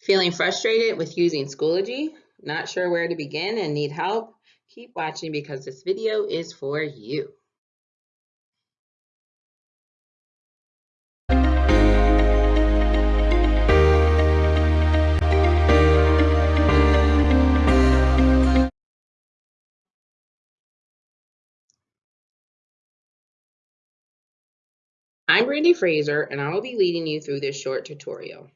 Feeling frustrated with using Schoology? Not sure where to begin and need help? Keep watching because this video is for you. I'm Brandy Fraser and I will be leading you through this short tutorial.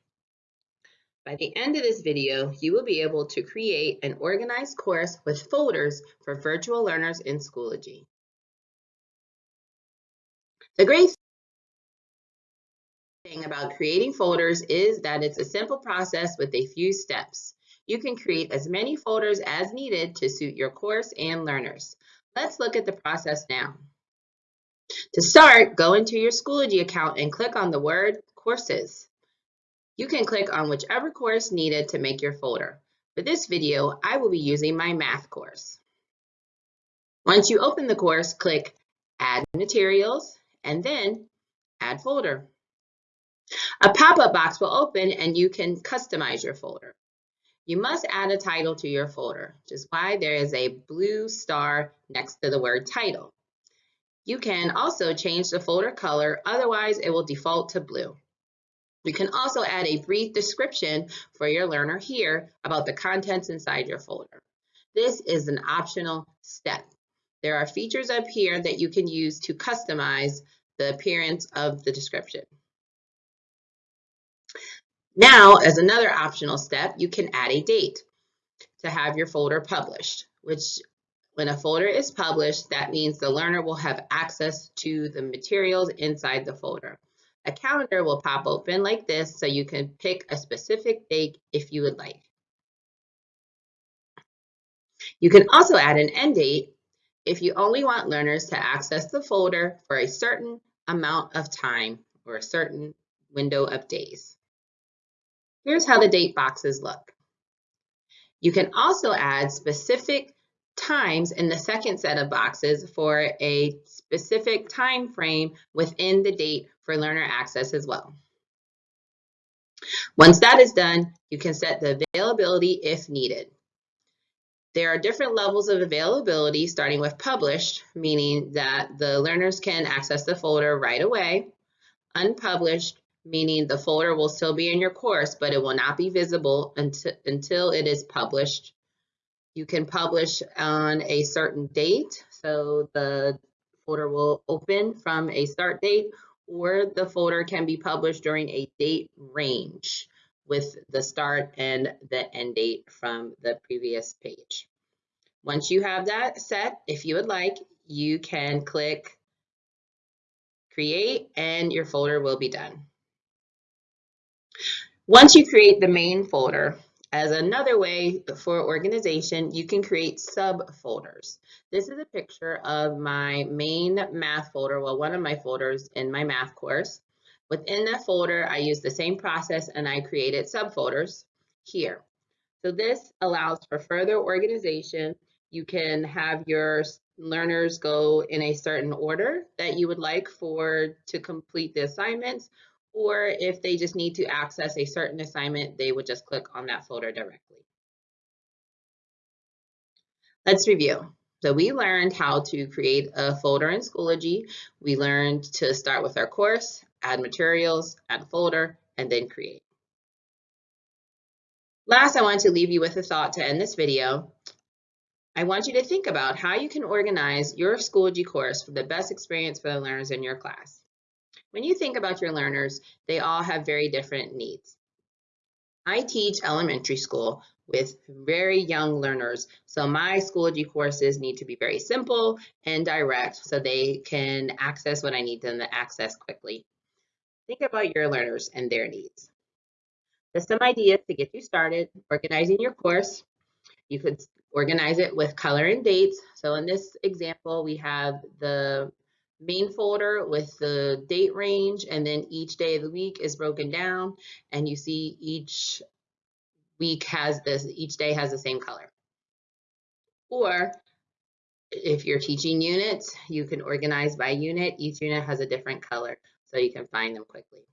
By the end of this video, you will be able to create an organized course with folders for virtual learners in Schoology. The great thing about creating folders is that it's a simple process with a few steps. You can create as many folders as needed to suit your course and learners. Let's look at the process now. To start, go into your Schoology account and click on the word Courses. You can click on whichever course needed to make your folder. For this video, I will be using my math course. Once you open the course, click Add Materials and then Add Folder. A pop-up box will open and you can customize your folder. You must add a title to your folder, which is why there is a blue star next to the word title. You can also change the folder color, otherwise it will default to blue. You can also add a brief description for your learner here about the contents inside your folder. This is an optional step. There are features up here that you can use to customize the appearance of the description. Now, as another optional step, you can add a date to have your folder published, which when a folder is published, that means the learner will have access to the materials inside the folder. A calendar will pop open like this so you can pick a specific date if you would like. You can also add an end date if you only want learners to access the folder for a certain amount of time or a certain window of days. Here's how the date boxes look. You can also add specific times in the second set of boxes for a specific time frame within the date for learner access as well. Once that is done, you can set the availability if needed. There are different levels of availability starting with published, meaning that the learners can access the folder right away. Unpublished, meaning the folder will still be in your course, but it will not be visible until, until it is published you can publish on a certain date, so the folder will open from a start date, or the folder can be published during a date range with the start and the end date from the previous page. Once you have that set, if you would like, you can click create and your folder will be done. Once you create the main folder, as another way for organization, you can create subfolders. This is a picture of my main math folder, well, one of my folders in my math course. Within that folder, I use the same process and I created subfolders here. So this allows for further organization. You can have your learners go in a certain order that you would like for to complete the assignments, or if they just need to access a certain assignment, they would just click on that folder directly. Let's review. So we learned how to create a folder in Schoology. We learned to start with our course, add materials, add a folder, and then create. Last, I want to leave you with a thought to end this video. I want you to think about how you can organize your Schoology course for the best experience for the learners in your class. When you think about your learners, they all have very different needs. I teach elementary school with very young learners, so my Schoology courses need to be very simple and direct so they can access what I need them to access quickly. Think about your learners and their needs. Just some ideas to get you started organizing your course. You could organize it with color and dates. So in this example, we have the main folder with the date range and then each day of the week is broken down and you see each week has this, each day has the same color. Or if you're teaching units, you can organize by unit. Each unit has a different color so you can find them quickly.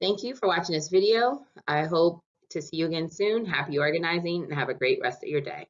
Thank you for watching this video. I hope to see you again soon. Happy organizing and have a great rest of your day.